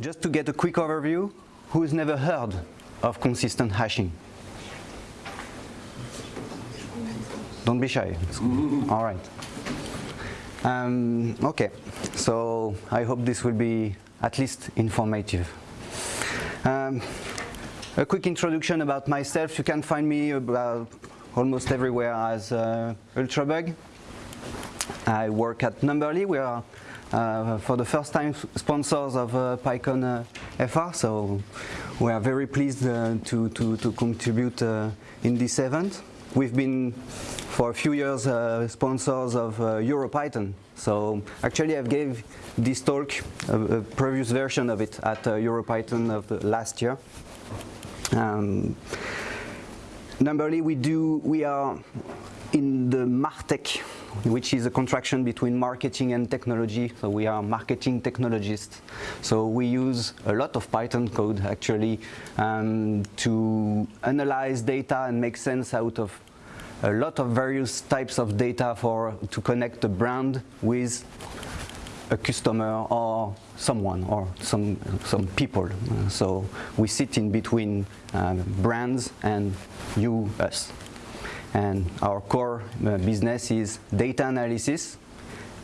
just to get a quick overview, who's never heard of consistent hashing? Don't be shy. All right. Um, okay, so I hope this will be at least informative. Um, a quick introduction about myself. You can find me about almost everywhere as uh, Ultrabug. I work at Numberly. We are, for the first time, sponsors of uh, PyCon uh, FR, so we are very pleased uh, to, to, to, contribute uh, in this event. We've been, for a few years, uh, sponsors of EuroPython. So actually, I've gave this talk, a, a, previous version of it, at EuroPython of last year. Um, Numberly, we do, we are in the MarTech, which is a contraction between marketing and technology. So we are marketing technologists. So we use a lot of Python code actually um, to analyze data and make sense out of a lot of various types of data for to connect a brand with a customer or someone or some some people. So we sit in between uh, brands and you, us. And our core uh, business is data analysis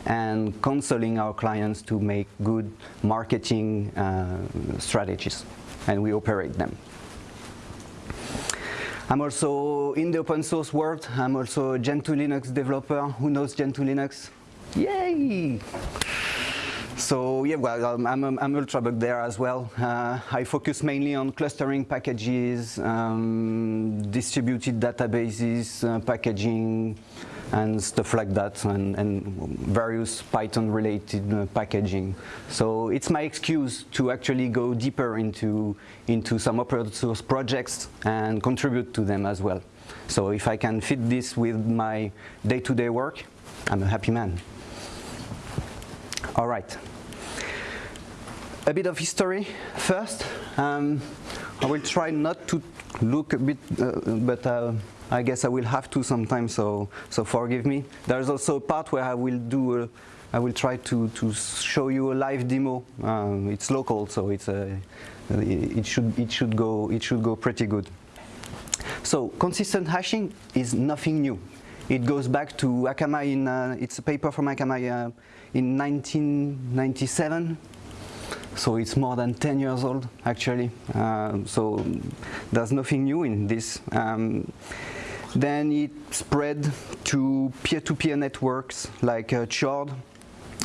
and counseling our clients to make good marketing uh, strategies. And we operate them. I'm also in the open source world. I'm also a Gentoo Linux developer. Who knows Gentoo Linux? Yay! So yeah, well, um, I'm, I'm, I'm Ultrabug there as well. Uh, I focus mainly on clustering packages, um, distributed databases, uh, packaging, and stuff like that, and, and various Python-related uh, packaging. So it's my excuse to actually go deeper into, into some open source projects and contribute to them as well. So if I can fit this with my day-to-day -day work, I'm a happy man. All right. A bit of history first. Um, I will try not to look a bit, uh, but uh, I guess I will have to sometimes, so, so forgive me. There's also a part where I will do, a, I will try to, to show you a live demo. Um, it's local, so it's a, it, should, it, should go, it should go pretty good. So consistent hashing is nothing new. It goes back to Akamai in, uh, it's a paper from Akamai uh, in 1997. So it's more than 10 years old, actually. Uh, so there's nothing new in this. Um, then it spread to peer-to-peer -peer networks like uh, Chord,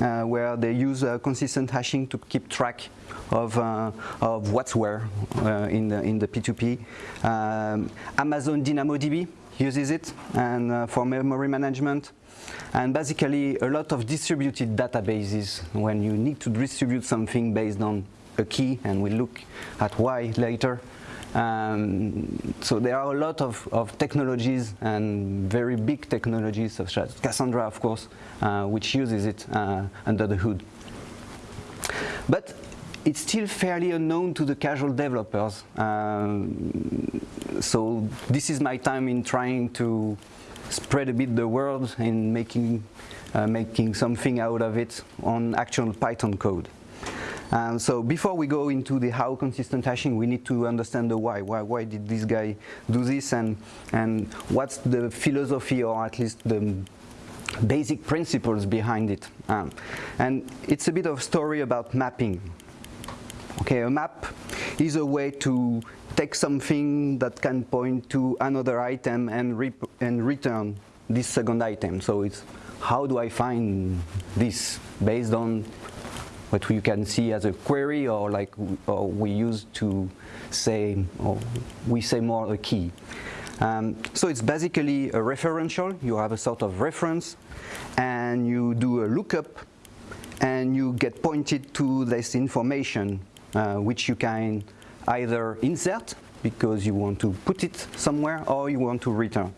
uh, where they use uh, consistent hashing to keep track of, uh, of what's where uh, in, the, in the P2P. Um, Amazon DynamoDB uses it and uh, for memory management. And basically a lot of distributed databases when you need to distribute something based on a key and we'll look at why later. Um, so there are a lot of, of, technologies and very big technologies such as Cassandra of course uh, which uses it uh, under the hood. But it's still fairly unknown to the casual developers. Um, so this is my time in trying to spread a bit the word and making, uh, making something out of it on actual Python code. Um, so before we go into the how consistent hashing, we need to understand the why. Why, why did this guy do this and, and what's the philosophy or at least the basic principles behind it. Um, and it's a bit of story about mapping. Okay, a map is a way to take something that can point to another item and, and return this second item. So it's how do I find this based on what you can see as a query or like or we use to say, or we say more a key. Um, so it's basically a referential. You have a sort of reference and you do a lookup and you get pointed to this information which you can either insert because you want to put it somewhere or you want to return.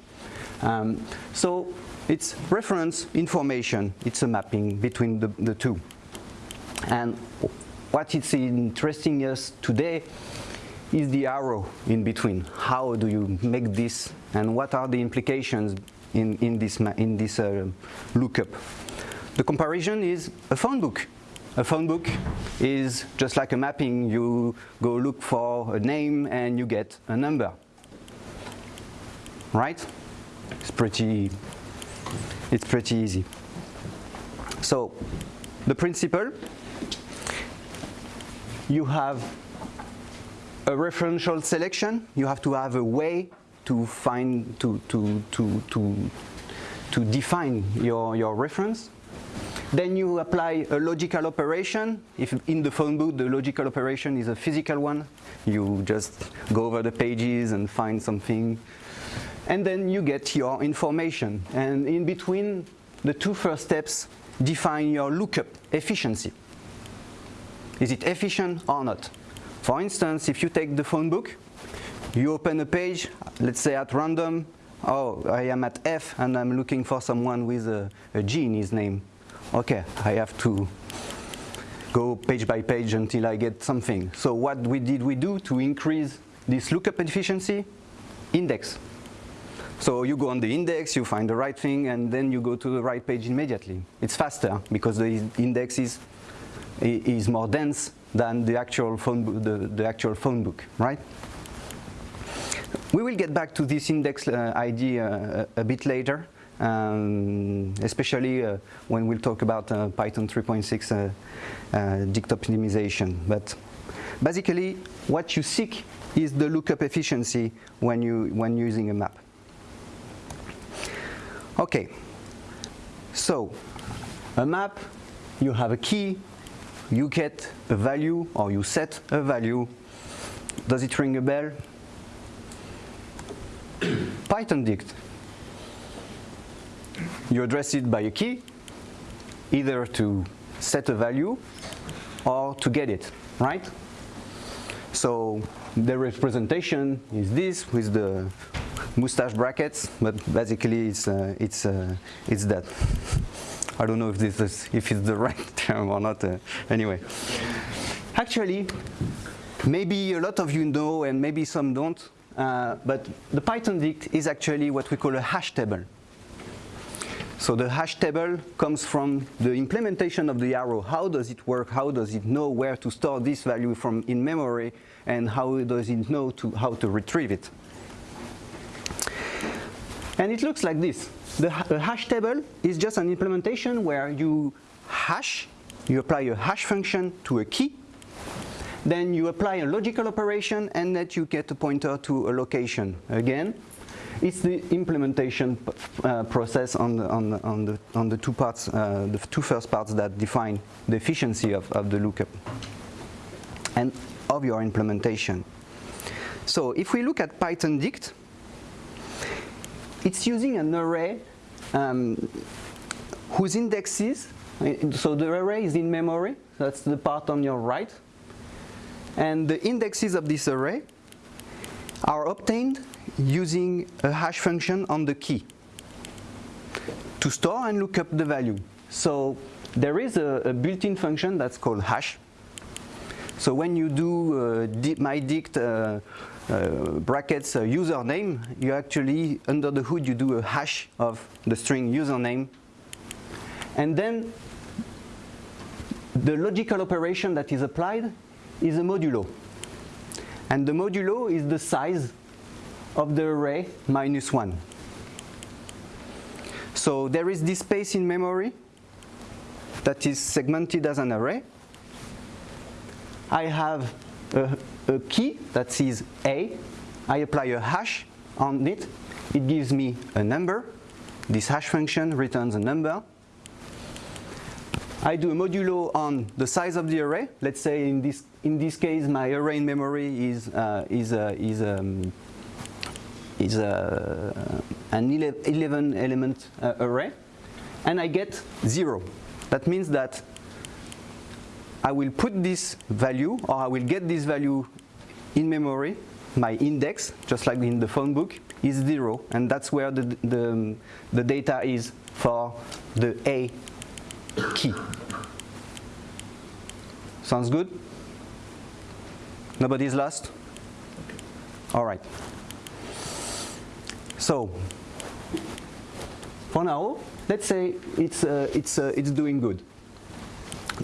Um, so it's reference information, it's a mapping between the, the two. And what is interesting us today is the arrow in between. How do you make this and what are the implications in, in this, in this uh, lookup? The comparison is a phone book a phone book is just like a mapping. You go look for a name and you get a number. Right? It's pretty, it's pretty easy. So the principle, you have a referential selection. You have to have a way to find, to, to, to, to, to define your, your reference. Then you apply a logical operation. If in the phone book the logical operation is a physical one, you just go over the pages and find something. And then you get your information. And in between the two first steps, define your lookup efficiency. Is it efficient or not? For instance, if you take the phone book, you open a page, let's say at random, oh, I am at F and I'm looking for someone with a, a G in his name. Okay, I have to go page by page until I get something. So what we did we do to increase this lookup efficiency? Index. So you go on the index, you find the right thing, and then you go to the right page immediately. It's faster because the index is, is more dense than the actual phone, the, the actual phone book, right? We will get back to this index uh, ID uh, a bit later, um, especially uh, when we'll talk about uh, Python 3.6 uh, uh, dict optimization. But basically, what you seek is the lookup efficiency when, you, when using a map. Okay, so a map, you have a key, you get a value or you set a value. Does it ring a bell? Python dict. You address it by a key, either to set a value or to get it, right? So the representation is this with the mustache brackets, but basically it's uh, it's uh, it's that. I don't know if this is if it's the right term or not. Uh, anyway, actually, maybe a lot of you know, and maybe some don't. Uh, but the Python dict is actually what we call a hash table. So the hash table comes from the implementation of the arrow. How does it work? How does it know where to store this value from in memory? And how does it know to, how to retrieve it? And it looks like this. The, the hash table is just an implementation where you hash, you apply a hash function to a key, then you apply a logical operation and that you get a pointer to a location. Again, it's the implementation uh, process on the, on, the, on, the, on the two parts, uh, the two first parts that define the efficiency of, of the lookup and of your implementation. So if we look at Python dict, it's using an array um, whose indexes, so the array is in memory, that's the part on your right, and the indexes of this array are obtained using a hash function on the key to store and look up the value. So there is a, a built-in function that's called hash. So when you do uh, di my dict uh, uh, brackets uh, username, you actually, under the hood, you do a hash of the string username. And then the logical operation that is applied is a modulo. And the modulo is the size of the array minus 1. So there is this space in memory that is segmented as an array. I have a, a key that says A. I apply a hash on it. It gives me a number. This hash function returns a number. I do a modulo on the size of the array. Let's say in this in this case, my array in memory is uh, is uh, is um, is uh, an 11 element uh, array, and I get zero. That means that I will put this value, or I will get this value in memory. My index, just like in the phone book, is zero, and that's where the the, the data is for the A key. Sounds good? Nobody's lost? All right. So, for now, let's say it's, uh, it's, uh, it's doing good.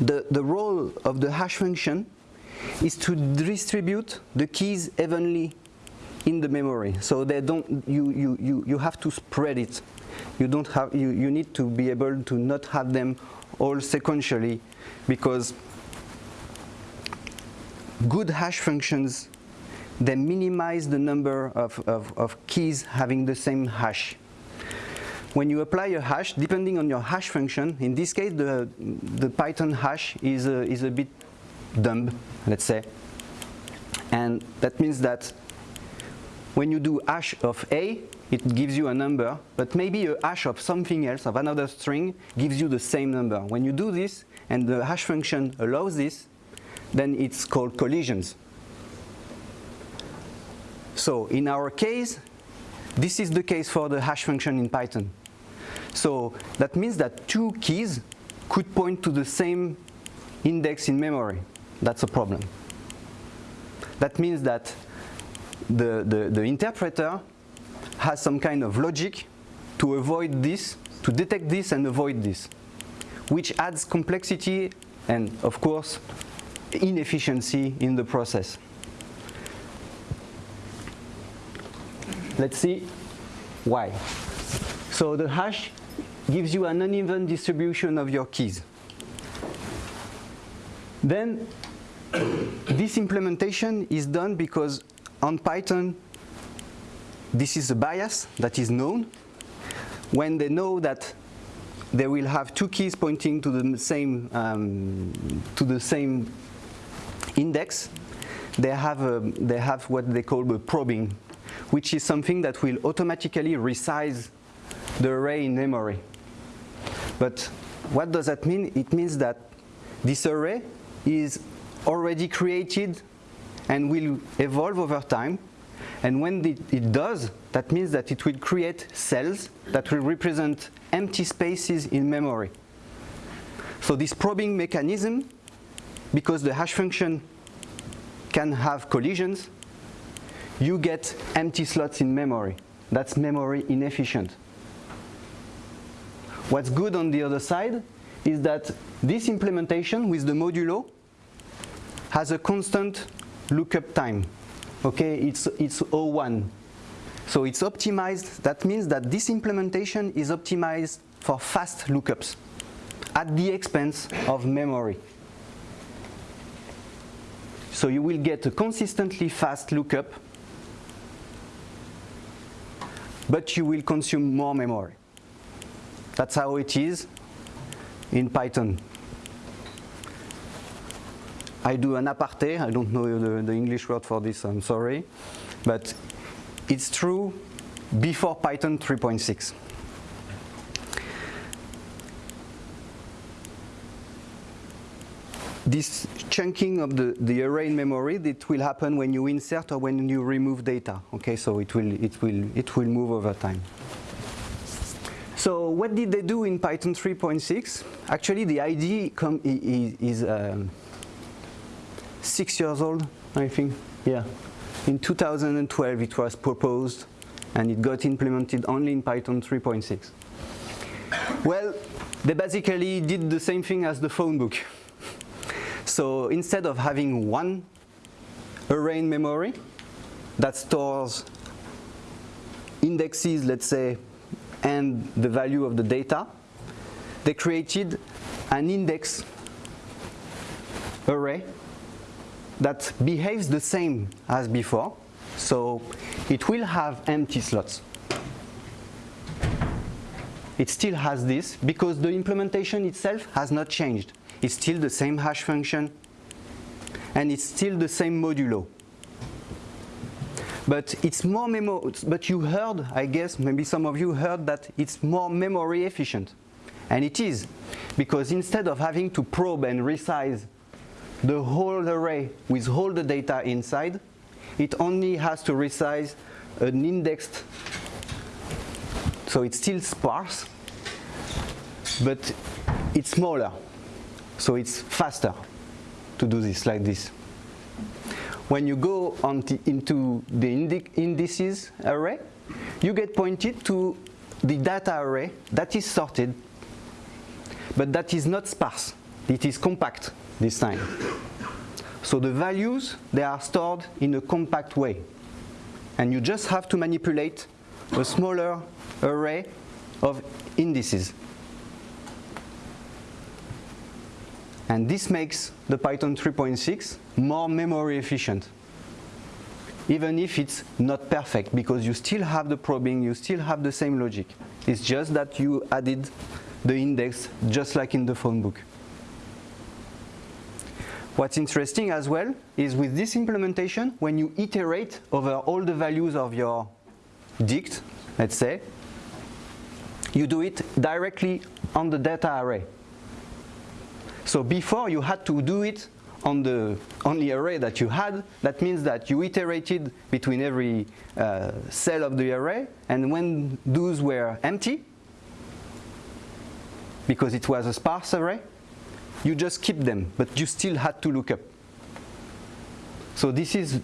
the, the role of the hash function is to distribute the keys evenly in the memory. So they don't, you, you, you, you have to spread it. You, don't have, you, you need to be able to not have them all sequentially because good hash functions they minimize the number of, of, of keys having the same hash when you apply a hash, depending on your hash function, in this case the, the Python hash is a, is a bit dumb, let's say. And that means that when you do hash of A, it gives you a number, but maybe a hash of something else, of another string, gives you the same number. When you do this, and the hash function allows this, then it's called collisions. So in our case, this is the case for the hash function in Python. So that means that two keys could point to the same index in memory. That's a problem. That means that the, the, the interpreter has some kind of logic to avoid this, to detect this and avoid this, which adds complexity and, of course, inefficiency in the process. Let's see why. So the hash gives you an uneven distribution of your keys. Then this implementation is done because on Python this is a bias that is known. When they know that they will have two keys pointing to the same um, to the same index, they have a, they have what they call a probing, which is something that will automatically resize the array in memory. But what does that mean? It means that this array is already created and will evolve over time. And when it, does, that means that it will create cells that will represent empty spaces in memory. So this probing mechanism, because the hash function can have collisions, you get empty slots in memory. That's memory inefficient. What's good on the other side is that this implementation with the modulo has a constant lookup time. Okay, it's, it's 01. So it's optimized. That means that this implementation is optimized for fast lookups at the expense of memory. So you will get a consistently fast lookup, but you will consume more memory. That's how it is in Python. I do an aparté, I don't know the, the English word for this, I'm sorry. But it's true before Python 3.6. This chunking of the, the array in memory, that will happen when you insert or when you remove data. Okay, so it will, it will, it will move over time. So what did they do in Python 3.6? Actually, the IDE is, is um, six years old, I think. Yeah. In 2012, it was proposed, and it got implemented only in Python 3.6. Well, they basically did the same thing as the phone book. So instead of having one array in memory that stores indexes, let's say, and the value of the data, they created an index array that behaves the same as before. So it will have empty slots. It still has this because the implementation itself has not changed. It's still the same hash function and it's still the same modulo. But it's more memo but you heard I guess maybe some of you heard that it's more memory efficient. And it is because instead of having to probe and resize the whole array with all the data inside it only has to resize an indexed so it's still sparse but it's smaller so it's faster to do this like this when you go the, into the indices array, you get pointed to the data array that is sorted, but that is not sparse. it is compact this time. So the values, they are stored in a compact way. And you just have to manipulate a smaller array of indices. And this makes the Python 3.6 more memory efficient. Even if it's not perfect, because you still have the probing, you still have the same logic. It's just that you added the index just like in the phone book. What's interesting as well is with this implementation, when you iterate over all the values of your dict, let's say, you do it directly on the data array. So before you had to do it on the only array that you had, that means that you iterated between every uh, cell of the array, and when those were empty, because it was a sparse array, you just keep them, but you still had to look up. So this is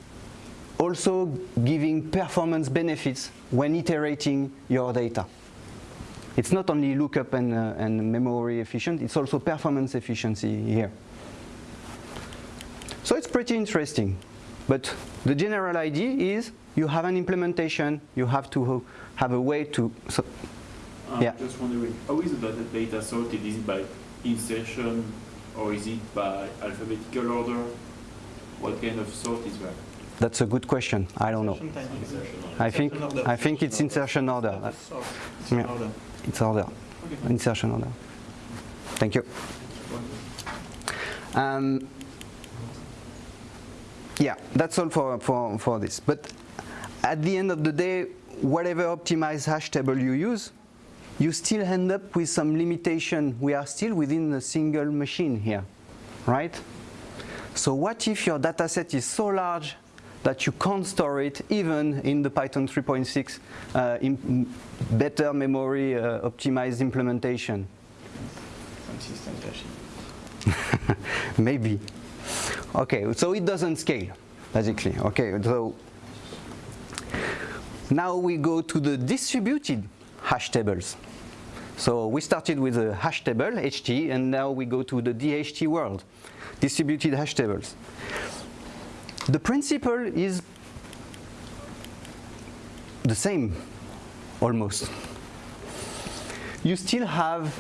also giving performance benefits when iterating your data. It's not only lookup and, uh, and memory efficient, it's also performance efficiency here. So it's pretty interesting. But the general idea is you have an implementation, you have to have a way to... So, I'm yeah. just wondering, how is the data sorted? Is it by insertion or is it by alphabetical order? What kind of sort is that? That's a good question. I don't know. I think I think it's insertion order. It's Yeah. It's order. Okay. Insertion order. Thank you. Um, yeah, that's all for, for, for this. But at the end of the day, whatever optimized hash table you use, you still end up with some limitation. We are still within a single machine here, right? So what if your data set is so large that you can't store it even in the Python 3.6 uh, better memory uh, optimized implementation? Maybe. Okay, so it doesn't scale, basically. Okay, so now we go to the distributed hash tables. So we started with a hash table, HT, and now we go to the DHT world, distributed hash tables. The principle is the same, almost. You still have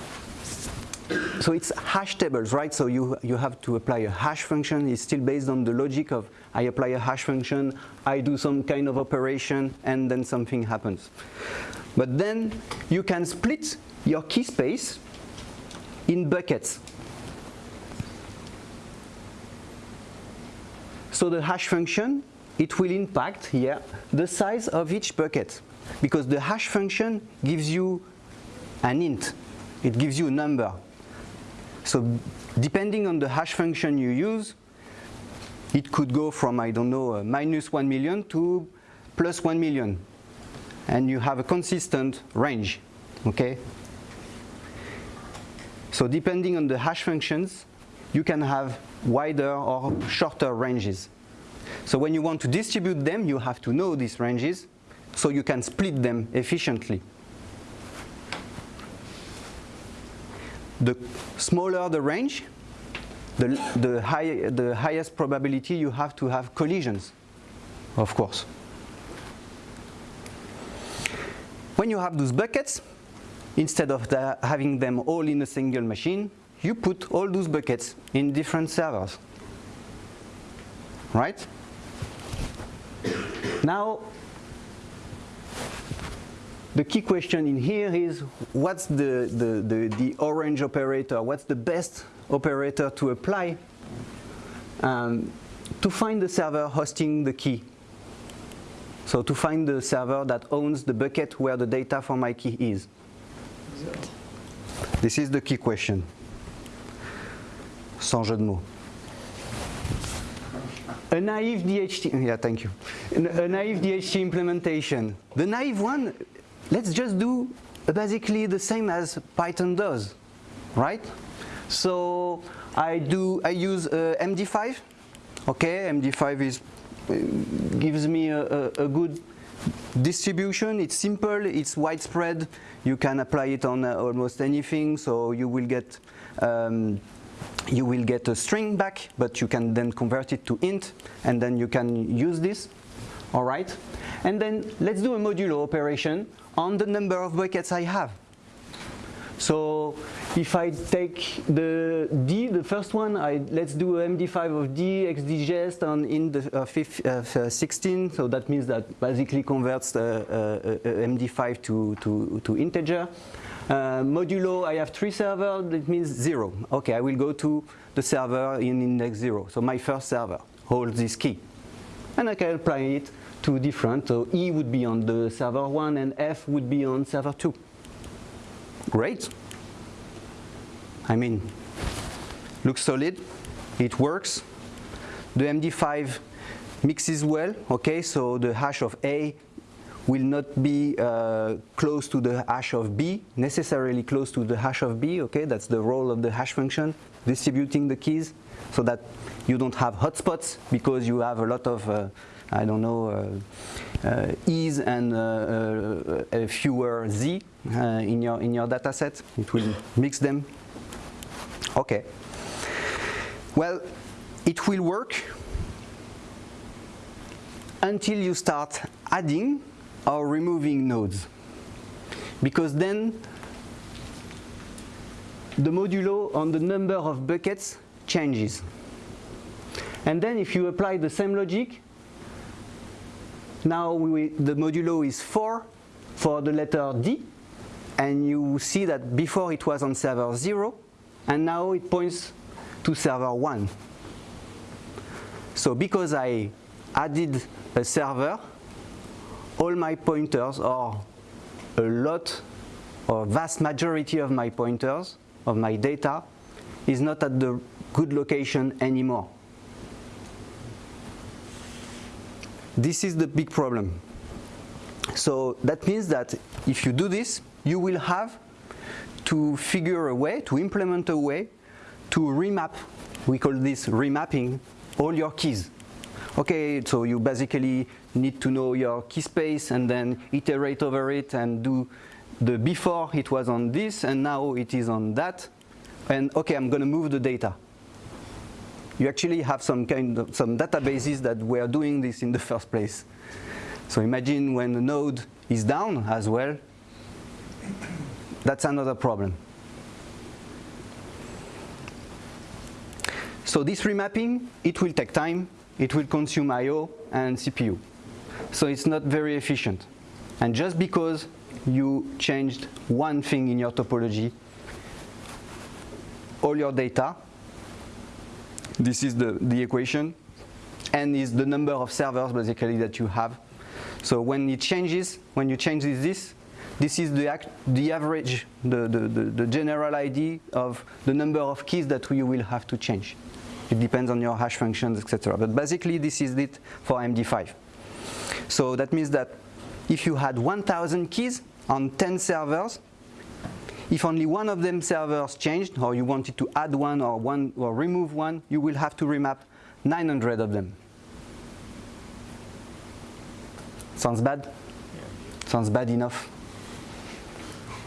so it's hash tables, right? So you, you have to apply a hash function. It's still based on the logic of I apply a hash function, I do some kind of operation, and then something happens. But then you can split your key space in buckets. So the hash function, it will impact here the size of each bucket because the hash function gives you an int. It gives you a number. So depending on the hash function you use, it could go from, I don't know, uh, minus 1 million to plus 1 million. And you have a consistent range, okay? So depending on the hash functions, you can have wider or shorter ranges. So when you want to distribute them, you have to know these ranges so you can split them efficiently. The smaller the range, the, the, high, the highest probability you have to have collisions, of course. When you have those buckets, instead of the, having them all in a single machine, you put all those buckets in different servers. Right? Now, the key question in here is what's the, the, the, the orange operator? What's the best operator to apply um, to find the server hosting the key? So to find the server that owns the bucket where the data for my key is. This is the key question. Sans jeu de mots. A naive DHT, yeah, thank you. A naive DHT implementation. The naive one, let's just do basically the same as Python does, right? So I do, I use uh, MD5. Okay, MD5 is uh, gives me a, a, a good distribution. It's simple, it's widespread. You can apply it on uh, almost anything, so you will get um, you will get a string back, but you can then convert it to int, and then you can use this, all right? And then let's do a modulo operation on the number of buckets I have. So if I take the D, the first one, I, let's do MD5 of D, hexdigest on in the uh, fifth, uh, 16, so that means that basically converts the uh, uh MD5 to, to, to integer. Uh, modulo, I have three servers, that means zero. Okay, I will go to the server in index zero. So my first server holds this key. And I can apply it to different, so E would be on the server one and F would be on server two. Great. I mean, looks solid, it works. The MD5 mixes well, okay, so the hash of A will not be uh, close to the hash of B, necessarily close to the hash of B, okay, that's the role of the hash function, distributing the keys so that you don't have hotspots because you have a lot of, uh, I don't know, uh, uh E's and uh, uh, fewer Z in, your, in your data set. It will mix them. Okay. Well, it will work until you start adding or removing nodes. Because then the modulo on the number of buckets changes. And then if you apply the same logic, now we, the modulo is 4 for the letter D, and you see that before it was on server 0, and now it points to server 1. So because I added a server, all my pointers or a lot or vast majority of my pointers of my data is not at the good location anymore. This is the big problem. So that means that if you do this, you will have to figure a way, to implement a way to remap, we call this remapping, all your keys. Okay, so you basically need to know your key space and then iterate over it and do the before it was on this and now it is on that. And okay, I'm going to move the data. You actually have some kind of some databases that were doing this in the first place. So imagine when the node is down as well, that's another problem. So this remapping, it will take time it will consume I.O. and CPU. So it's not very efficient. And just because you changed one thing in your topology, all your data, this is the, the equation, and is the number of servers basically that you have. So when it changes, when you change this, this is the, act, the average, the, the, the, the general ID of the number of keys that you will have to change. It depends on your hash functions, etc. But basically, this is it for MD5. So that means that if you had 1,000 keys on 10 servers, if only one of them servers changed, or you wanted to add one or one or remove one, you will have to remap 900 of them. Sounds bad? Yeah. Sounds bad enough?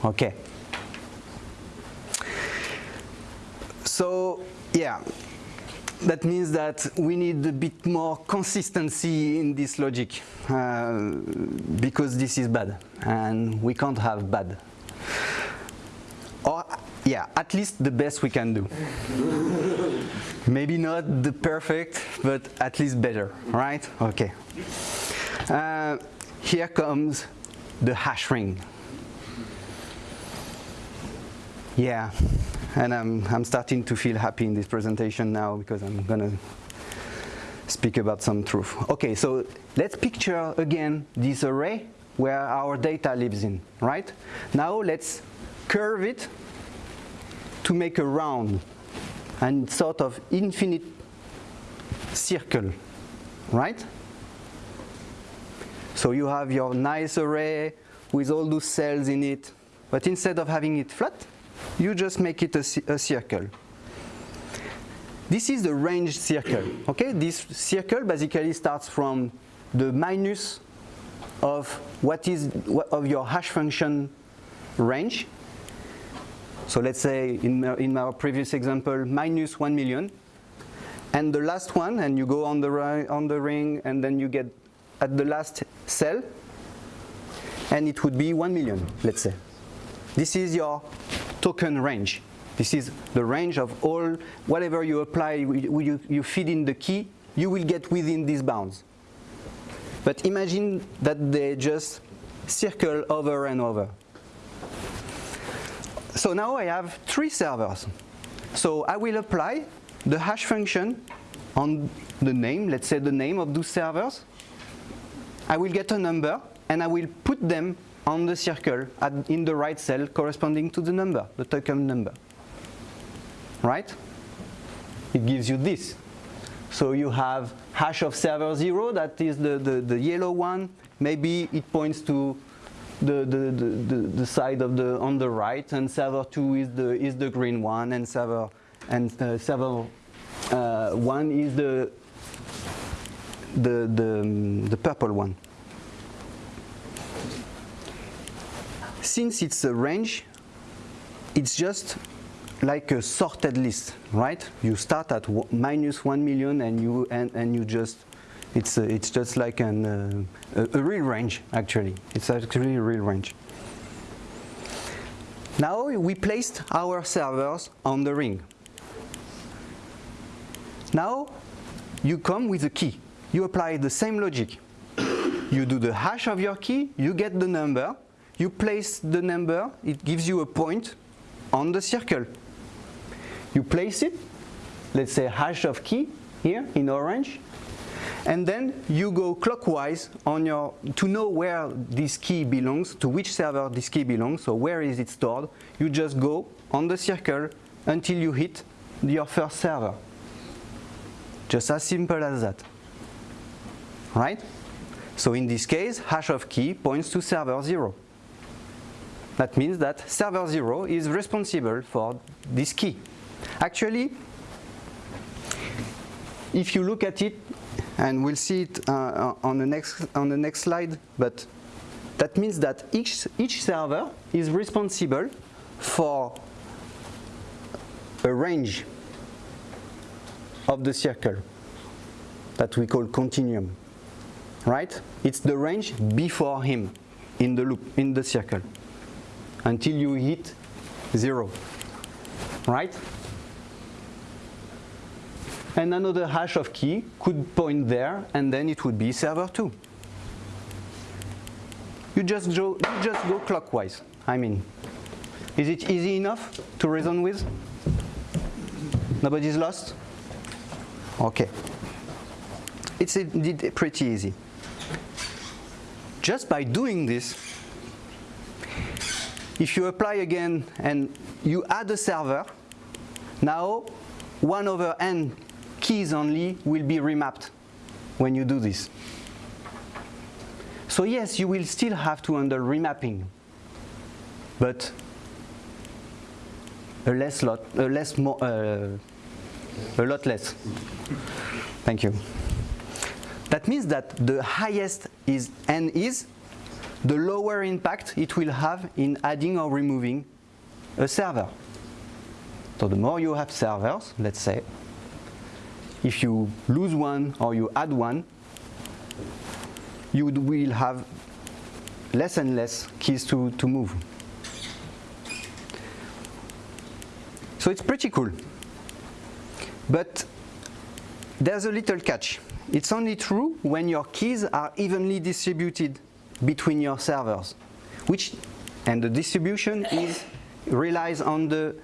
Okay. So, yeah, that means that we need a bit more consistency in this logic uh, because this is bad and we can't have bad. Or, yeah, at least the best we can do. Maybe not the perfect, but at least better, right? Okay. Uh, here comes the hash ring. Yeah and I'm, I'm starting to feel happy in this presentation now because I'm going to speak about some truth. Okay, so let's picture again this array where our data lives in, right? Now let's curve it to make a round and sort of infinite circle, right? So you have your nice array with all those cells in it, but instead of having it flat, you just make it a, a circle. This is the range circle. Okay, this circle basically starts from the minus of what is of your hash function range So let's say in, in our previous example, minus 1 million. And the last one, and you go on the, on the ring, and then you get at the last cell, and it would be 1 million, let's say. This is your token range. This is the range of all, whatever you apply, you, you, feed in the key, you will get within these bounds. But imagine that they just circle over and over. So now I have three servers. So I will apply the hash function on the name, let's say the name of those servers. I will get a number and I will put them on the circle at, in the right cell corresponding to the number, the token number. Right? It gives you this. So you have hash of server 0, that is the, the, the yellow one. Maybe it points to the, the, the, the, side of the on the right, and server 2 is the, is the green one, and server, and, uh, server uh, 1 is the, the, the, the purple one. Since it's a range, it's just like a sorted list, right? You start at minus one million, and you and, and you just it's uh, it's just like an uh, a, a real range actually. It's actually a real range. Now we placed our servers on the ring. Now you come with a key. You apply the same logic. You do the hash of your key, you get the number, you place the number, it gives you a point on the circle. You place it, let's say hash of key here in orange, and then you go clockwise on your to know where this key belongs, to which server this key belongs, so where is it stored, you just go on the circle until you hit your first server. Just as simple as that. Right? So in this case, hash of key points to server 0. That means that server 0 is responsible for this key. Actually, if you look at it, and we'll see it uh, on, the next, on the next slide, but that means that each, each server is responsible for a range of the circle that we call continuum, right? It's the range before him in the loop, in the circle, until you hit zero, right? And another hash of key could point there, and then it would be server 2. You just go, you just go clockwise. I mean, is it easy enough to reason with? Nobody's lost? Okay. It's indeed pretty easy. Just by doing this, if you apply again and you add a server, now 1 over n keys only will be remapped when you do this. So yes, you will still have to handle remapping, but a less lot, a less more, uh, a lot less. Thank you. That means that the highest is n is, the lower impact it will have in adding or removing a server. So the more you have servers, let's say, if you lose one or you add one, you will have less and less keys to, to move. So it's pretty cool. But there's a little catch. It's only true when your keys are evenly distributed between your servers, which, and the distribution is, relies on the,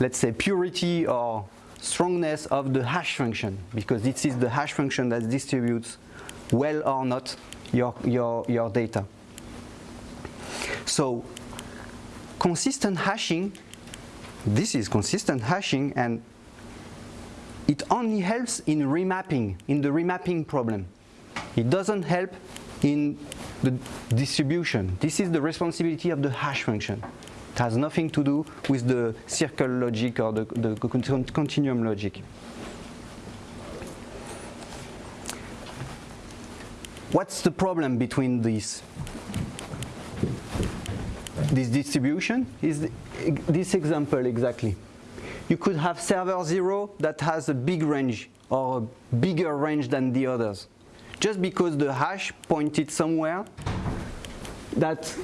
let's say, purity or strongness of the hash function, because this is the hash function that distributes well or not your, your, your data. So consistent hashing, this is consistent hashing and it only helps in remapping, in the remapping problem. It doesn't help in the distribution. This is the responsibility of the hash function. It has nothing to do with the circle logic or the, the continuum logic. What's the problem between these? this distribution is the, this example exactly. You could have server 0 that has a big range or a bigger range than the others. Just because the hash pointed somewhere that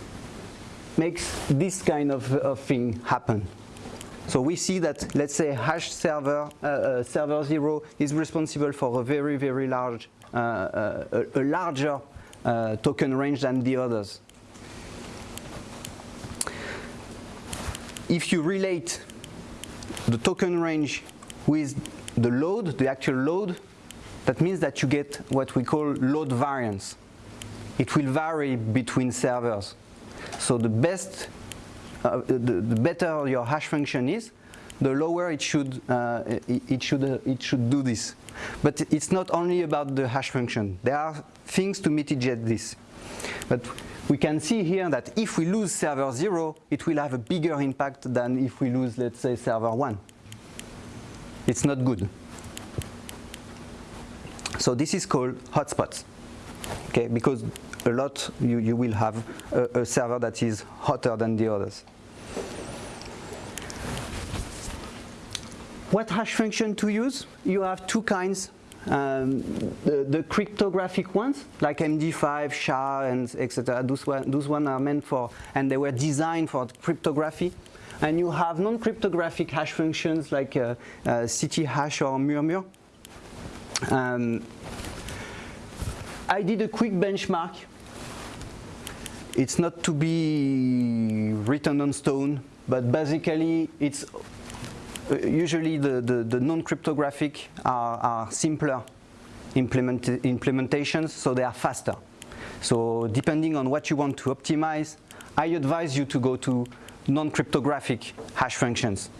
makes this kind of, of thing happen. So we see that, let's say, hash server, uh, uh, server 0 is responsible for a very, very large, uh, uh a, a, larger uh, token range than the others. If you relate the token range with the load, the actual load, that means that you get what we call load variance. It will vary between servers. So the best, uh, the, the, better your hash function is, the lower it should, uh, it, should, uh, it should do this. But it's not only about the hash function. There are things to mitigate this. But we can see here that if we lose server 0, it will have a bigger impact than if we lose, let's say, server 1. It's not good. So this is called hotspots, okay? Because a lot, you, you will have a, a server that is hotter than the others. What hash function to use? You have two kinds. Um, the, the, cryptographic ones, like MD5, SHA, and etc. Those one, those are meant for, and they were designed for cryptography. And you have non-cryptographic hash functions like uh, uh, CityHash or Murmur. Um, I did a quick benchmark. It's not to be written on stone, but basically it's uh, usually the, the, the non-cryptographic are, are, simpler implement implementations, so they are faster. So depending on what you want to optimize, I advise you to go to non-cryptographic hash functions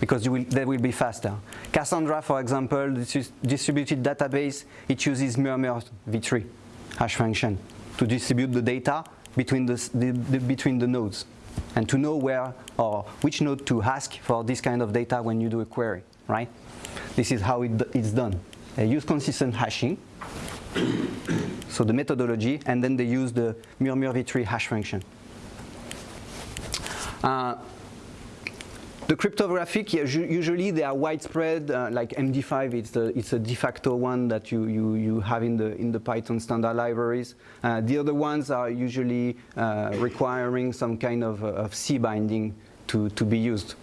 because will, they will be faster. Cassandra, for example, this is distributed database, it uses Murmur v3 hash function to distribute the data between the, the, the, between the nodes and to know where or which node to ask for this kind of data when you do a query, right? This is how it, it's done. They use consistent hashing, so the methodology, and then they use the Murmur v3 hash function. Uh, the cryptographic, usually they are widespread, uh, like MD5, it's a, it's a de facto one that you, you, you have in the, in the Python standard libraries. Uh, the other ones are usually uh, requiring some kind of, uh, of C binding to, to be used.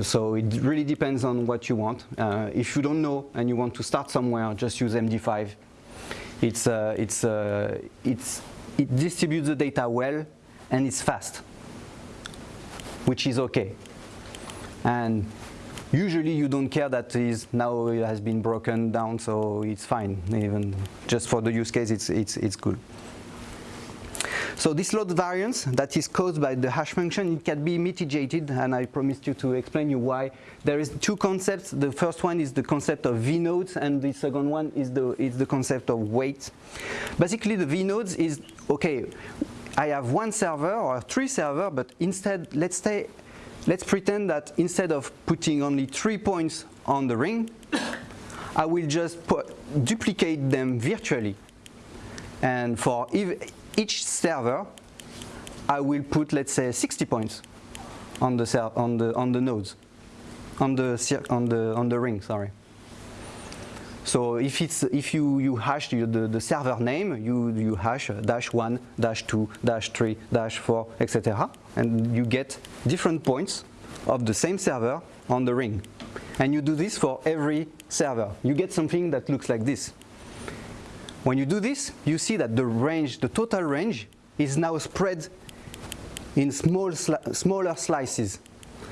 So it really depends on what you want. Uh, if you don't know and you want to start somewhere, just use MD5. It's, uh, it's, it's, it distributes the data well and it's fast, which is okay and usually you don't care that is now it has been broken down so it's fine. Even just for the use case it's it's it's good. So this load variance that is caused by the hash function it can be mitigated and I promised you to explain you why. There is two concepts. The first one is the concept of vnodes and the second one is the is the concept of weight basically the vnodes is okay I have one server or three server but instead let's say let's pretend that instead of putting only three points on the ring, I will just put, duplicate them virtually. And for each server, I will put, let's say, 60 points on the, on the, on the nodes, on the, on, the, on the ring, sorry. So if it's if you you hash the, the, the server name, you you hash uh, dash one, dash two, dash three, dash four, etc. And you get different points of the same server on the ring. And you do this for every server. You get something that looks like this. When you do this, you see that the range, the total range, is now spread in small sli smaller slices.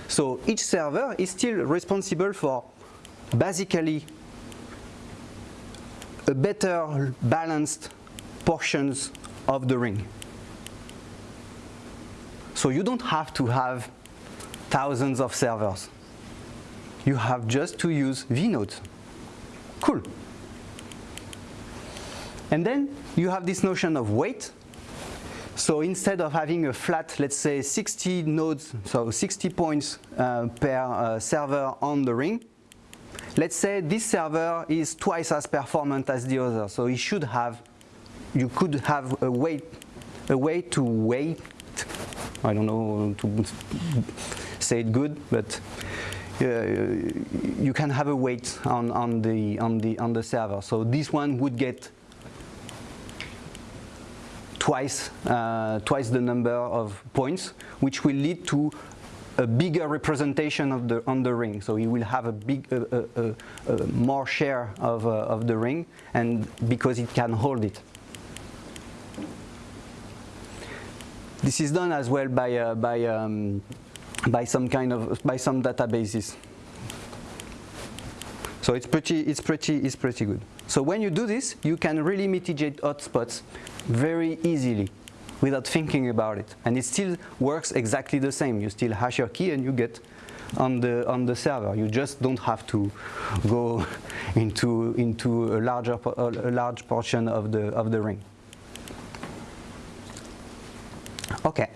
So each server is still responsible for basically a better balanced portions of the ring. So you don't have to have thousands of servers. You have just to use vnodes. Cool. And then you have this notion of weight. So instead of having a flat, let's say 60 nodes, so 60 points uh, per uh, server on the ring, Let's say this server is twice as performant as the other, so it should have, you could have a way, a way to weight I don't know to say it good, but uh, you can have a weight on, on, the, on, the, on the server. So this one would get twice, uh, twice the number of points, which will lead to a bigger representation of the on the ring. So you will have a big, uh, uh, uh, more share of, uh, of the ring, and because it can hold it. This is done as well by uh, by um, by some kind of by some databases. So it's pretty it's pretty it's pretty good. So when you do this, you can really mitigate hotspots very easily without thinking about it. And it still works exactly the same. You still hash your key and you get on the on the server. You just don't have to go into into a larger a large portion of the of the ring. Okay.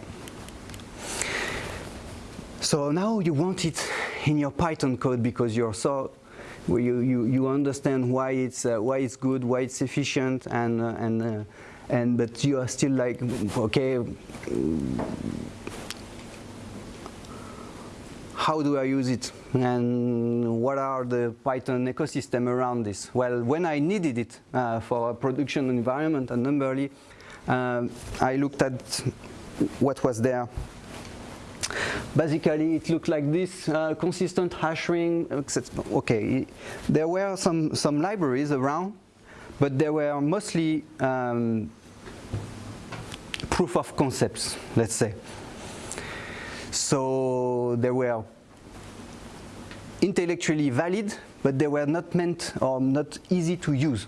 So now you want it in your Python code because you're so you, you, you understand why it's uh, why it's good, why it's efficient, and uh, and uh, and but you are still like okay. How do I use it? And what are the Python ecosystem around this? Well, when I needed it uh, for a production environment and Numberly, um, I looked at what was there. Basically, it looked like this, uh, consistent hash ring. Okay, there were some, some libraries around, but they were mostly um, proof of concepts, let's say. So they were intellectually valid, but they were not meant or not easy to use.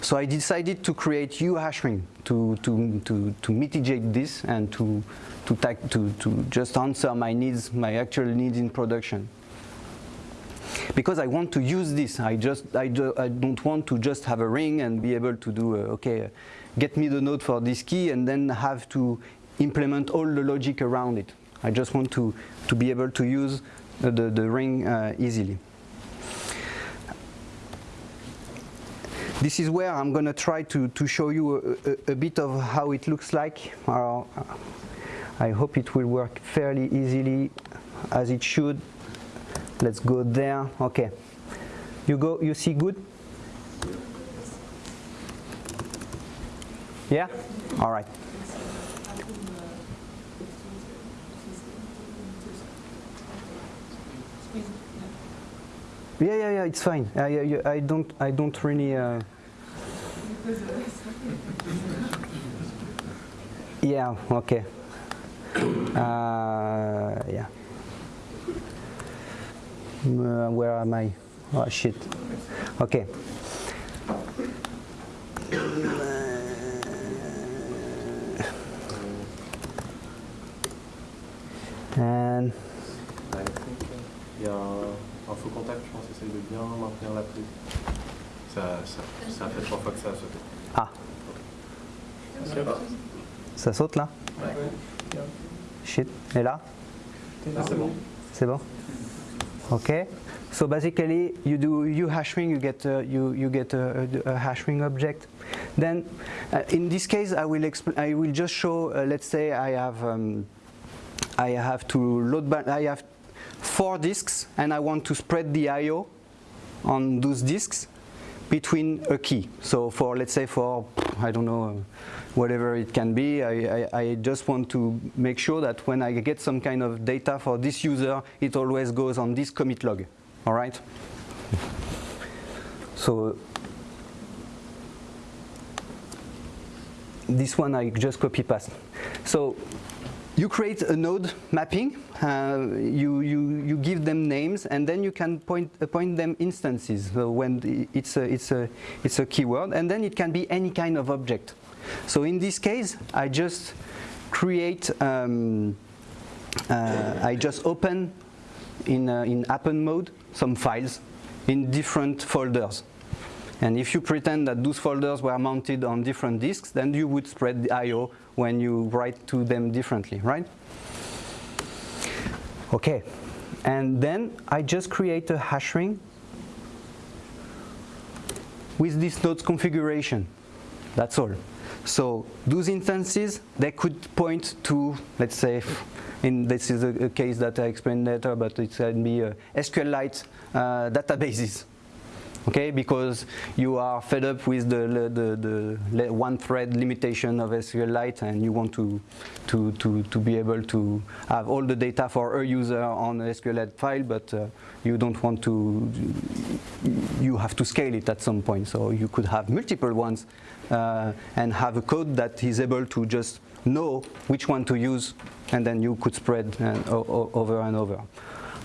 So I decided to create uhashring to, to, to, to mitigate this and to, to, to, to just answer my needs, my actual needs in production. Because I want to use this, I just I, do, I don't want to just have a ring and be able to do uh, okay, uh, get me the node for this key and then have to implement all the logic around it. I just want to to be able to use the the, ring uh, easily. This is where I'm going to try to, to show you a, a, a, bit of how it looks like. Uh, I hope it will work fairly easily as it should. Let's go there. Okay. You go. You see good? Yeah? All right. Yeah, yeah, yeah. It's fine. I, I, I don't. I don't really. Uh, yeah. Okay. Uh, yeah. Uh, where am I? Oh shit. Okay. And il y a un, un faux contact, je pense, essaye de bien maintenir la prise. Ça, ça, ça fait trois fois que ça a sauté. Ah. Ça saute là? Ouais. Shit. Et là? Ah, c'est bon. C'est bon? Okay. So basically, you do uhashring, you get you you get a, a, hashing object. Then, uh, in this case, I will. I will just show. Uh, let's say I have um, I have to load. I have four disks, and I want to spread the I/O on those disks between a key. So for let's say for I don't know um, whatever it can be, I, I, I, just want to make sure that when I get some kind of data for this user, it always goes on this commit log. All right. So this one I just copy paste. So you create a node mapping, uh, you, you, you give them names, and then you can point, appoint them instances so when it's a, it's, a, it's a keyword, and then it can be any kind of object. So in this case, I just create, um, uh, I just open in, uh, in append mode some files in different folders. And if you pretend that those folders were mounted on different disks, then you would spread the I.O. when you write to them differently, right? Okay, and then I just create a hash ring with this node's configuration. That's all. So those instances, they could point to, let's say, in this is a, a case that I explained later, but it can be uh, SQLite uh, databases. Okay, because you are fed up with the, the, the one thread limitation of SQLite and you want to, to, to, to be able to have all the data for a user on a SQLite file, but uh, you don't want to, you have to scale it at some point. So you could have multiple ones uh, and have a code that is able to just know which one to use and then you could spread and, over and over.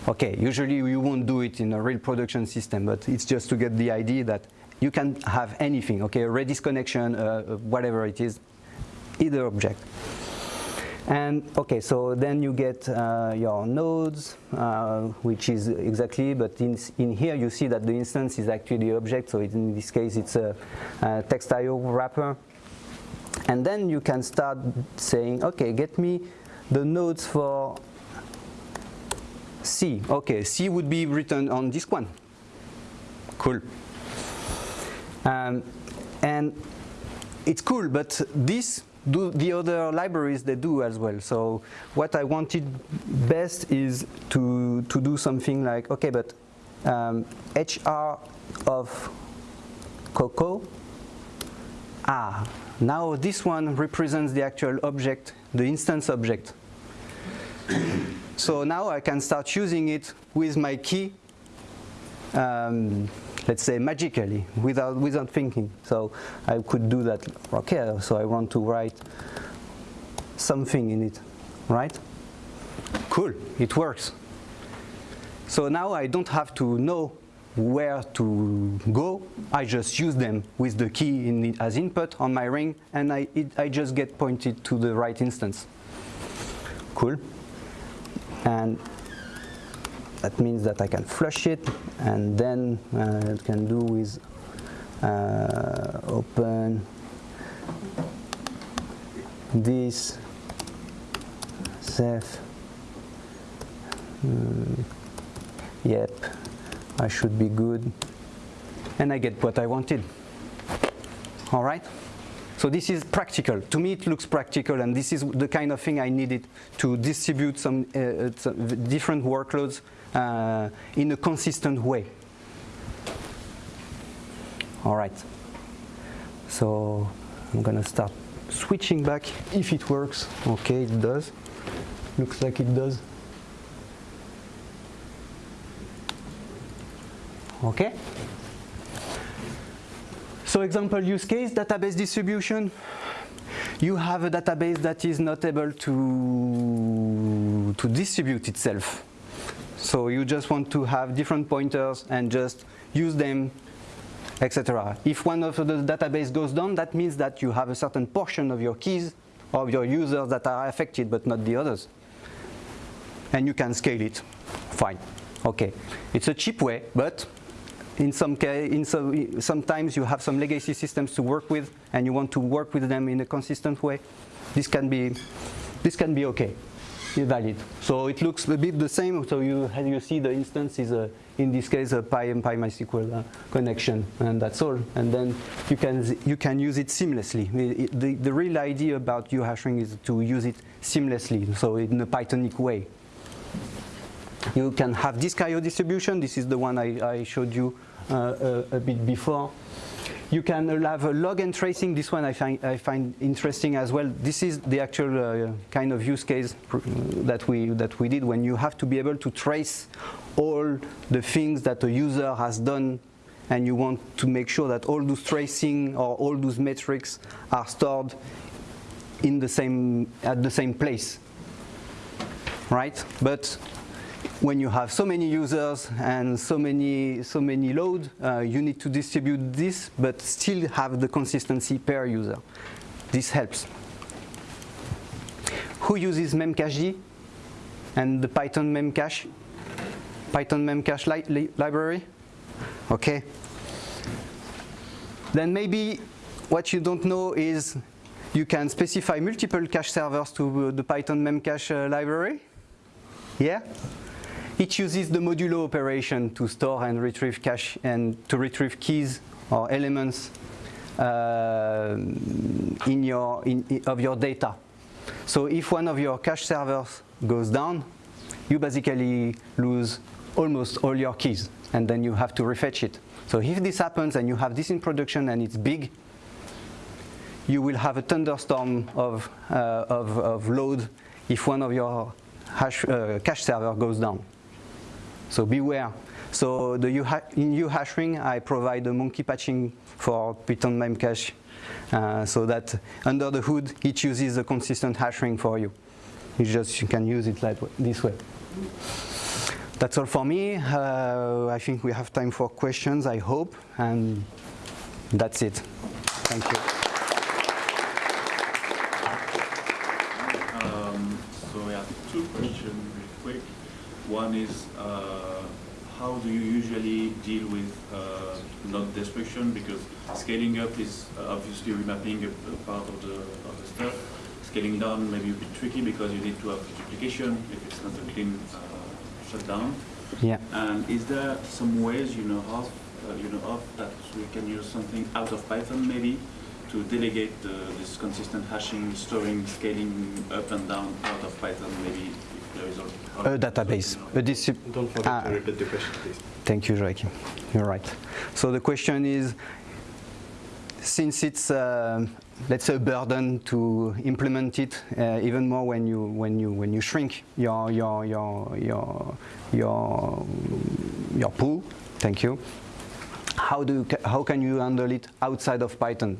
Okay, usually you won't do it in a real production system, but it's just to get the idea that you can have anything, okay, a Redis connection, uh, whatever it is, either object. And okay, so then you get uh, your nodes, uh, which is exactly, but in, in here you see that the instance is actually the object, so in this case it's a, a TextIOWrapper. And then you can start saying, okay, get me the nodes for C. Okay, C would be written on this one. Cool. Um, and it's cool, but this do the other libraries they do as well. So what I wanted best is to to do something like okay, but um, HR of Coco. Ah, now this one represents the actual object, the instance object. So now I can start using it with my key, um, let's say magically, without, without thinking. So I could do that, okay, so I want to write something in it, right? Cool, it works. So now I don't have to know where to go. I just use them with the key in the, as input on my ring, and I, it, I just get pointed to the right instance. Cool and that means that I can flush it and then uh, it can do with uh, open this safe mm, yep I should be good. And I get what I wanted. All right so this is practical. To me, it looks practical, and this is the kind of thing I needed to distribute some, uh, uh some different workloads uh, in a consistent way. All right. So I'm going to start switching back if it works. Okay, it does. Looks like it does. Okay. So example use case, database distribution. You have a database that is not able to, to distribute itself. So you just want to have different pointers and just use them, etc. If one of the database goes down, that means that you have a certain portion of your keys of your users that are affected, but not the others. And you can scale it. Fine. Okay. It's a cheap way, but in some case, in some, sometimes you have some legacy systems to work with, and you want to work with them in a consistent way. This can be, this can be okay, valid. So it looks a bit the same. So you you see the instance is a, in this case a Pi and Pi MySQL uh, connection, and that's all. And then you can you can use it seamlessly. The, the real idea about uhashring is to use it seamlessly, so in a Pythonic way. You can have disk IO distribution. This is the one I, I showed you uh, a, a, bit before. You can have a log and tracing. This one I find, I find interesting as well. This is the actual uh, kind of use case uh, that we, that we did when you have to be able to trace all the things that a user has done and you want to make sure that all those tracing or all those metrics are stored in the same, at the same place, right? But when you have so many users and so many, so many load, uh, you need to distribute this, but still have the consistency per user. This helps. Who uses memcached and the Python memcache? Python memcache li li library? Okay. Then maybe what you don't know is you can specify multiple cache servers to the Python memcache uh, library. Yeah? It uses the modulo operation to store and retrieve cache and to retrieve keys or elements uh, in your in, i- of your data. So if one of your cache servers goes down, you basically lose almost all your keys, and then you have to refetch it. So if this happens and you have this in production and it's big, you will have a thunderstorm of, uh, of, of load if one of your hash, uh, cache server goes down. So beware. So the in UHashring, I provide a monkey patching for Python Memcache uh, so that under the hood, it uses a consistent hashing for you. You just you can use it like this way. That's all for me. Uh, I think we have time for questions, I hope, and that's it. Thank you. Um, so I have two questions really quick. One is, uh, how do you usually deal with uh, node destruction? Because scaling up is uh, obviously remapping a, a part of the, of the stuff. Scaling down may be a bit tricky because you need to have duplication if it's not a clean uh, shutdown. Yeah. And is there some ways you know of, uh, you know of that we can use something out of Python maybe to delegate uh, this consistent hashing, storing, scaling up and down out of Python maybe if there is al- A database. A Don't forget Ah. to repeat the question, please. Thank you, Joachim. You're right. So the question is, since it's uh, let's say a burden to implement it, uh, even more when you when you when you shrink your your your your your your pool. Thank you. How do you, how can you handle it outside of Python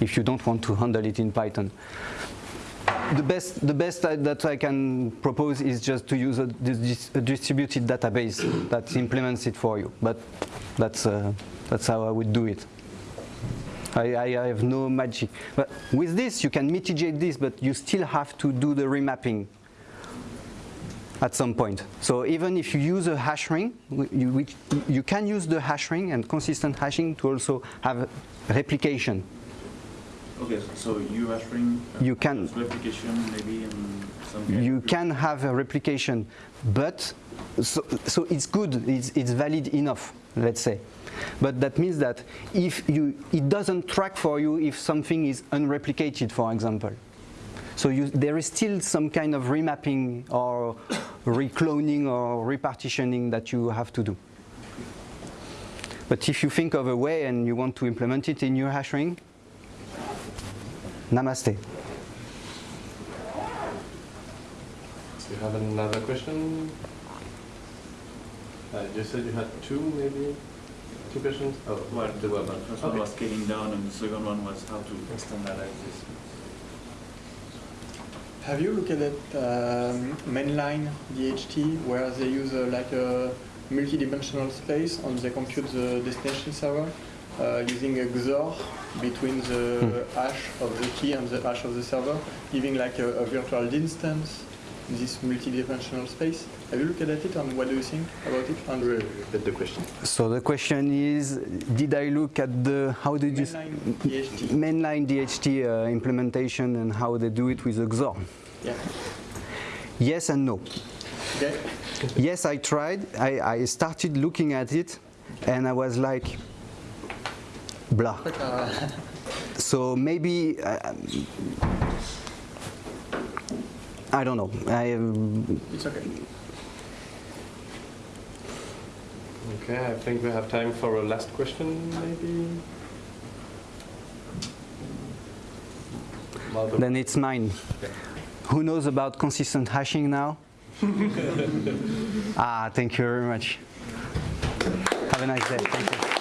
if you don't want to handle it in Python? The best the best I- that I can propose is just to use a, dis- a distributed database that implements it for you. But that's uh, that's how I would do it. I, I, have no magic. But with this, you can mitigate this, but you still have to do the remapping at some point. So even if you use a hash ring, you, you can use the hash ring and consistent hashing to also have replication. Okay, so uhashring, uh, You can- replication maybe and some kind you can have a replication, but so, so it's good, it's, it's valid enough, let's say. But that means that if you, it doesn't track for you if something is unreplicated, for example. So you, there is still some kind of remapping or recloning or repartitioning that you have to do. But if you think of a way and you want to implement it in your hash ring, namaste. Do you have another question? Uh, you said you had two, maybe? Two questions? Oh, Well, the well, the first one was scaling down and the second one was how to standardize this. Have you looked at um, mainline DHT where they use uh, like a multi-dimensional space and they compute the destination server uh, using a XOR between the hash of the key and the hash of the server, giving like a, a virtual instance in this multi-dimensional space? Have you looked at it and what do you think about it? And Repeat the question. So the question is, did I look at the, how did you, mainline DHT. mainline DHT uh, implementation and how they do it with XOR? Yeah. Yes and no. Okay. Yes, I tried. I, I started looking at it and I was like, blah. Quite a- So maybe, uh, I don't know. I, um, it's okay. Okay, I think we have time for a last question, maybe? Then it's mine. Who knows about consistent hashing now? ah, thank you very much. Have a nice day. Thank you.